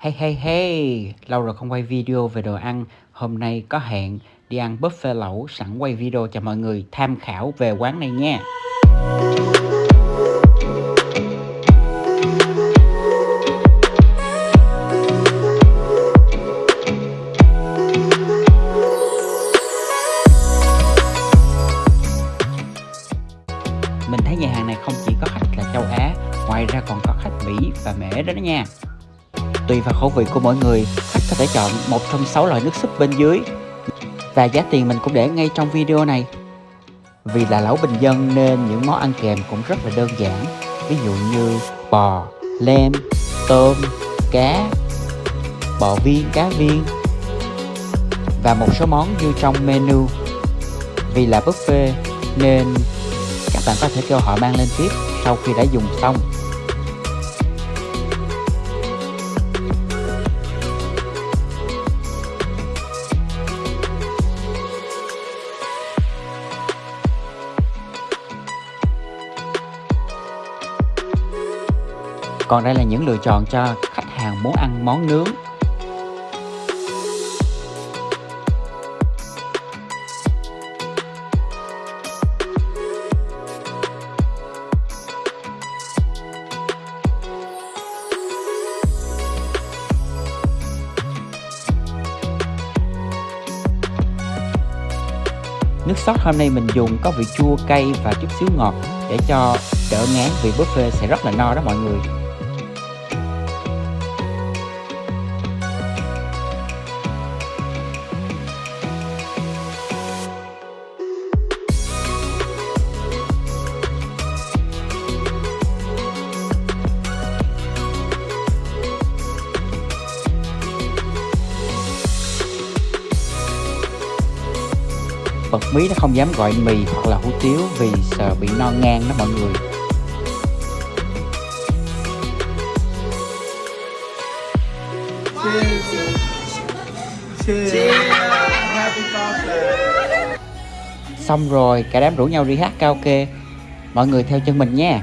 Hey hey hey, lâu rồi không quay video về đồ ăn. Hôm nay có hẹn đi ăn buffet lẩu sẵn quay video cho mọi người tham khảo về quán này nha. Mình thấy nhà hàng này không chỉ có khách là châu Á Ngoài ra còn có khách Mỹ và Mễ đó đó nha. Tùy vào khẩu vị của mỗi người, khách có thể chọn một trong 6 loại nước súp bên dưới. Và giá tiền mình cũng để ngay trong video này. Vì là lẩu bình dân nên những món ăn kèm cũng rất là đơn giản. Ví dụ như bò, lem, tôm, cá, bò viên, cá viên và một số món như trong menu. Vì là buffet nên các bạn có thể kêu họ mang lên tiếp sau khi đã dùng xong. Còn đây là những lựa chọn cho khách hàng muốn ăn món nướng. Nước sốt hôm nay mình dùng có vị chua, cay và chút xíu ngọt để cho đỡ ngán vì buffet sẽ rất là no đó mọi người. Bật mí nó không dám gọi mì hoặc là hủ tiếu vì sợ bị no ngang đó mọi người. Xong rồi cả đám rủ nhau đi hát karaoke. Mọi người theo chân mình nha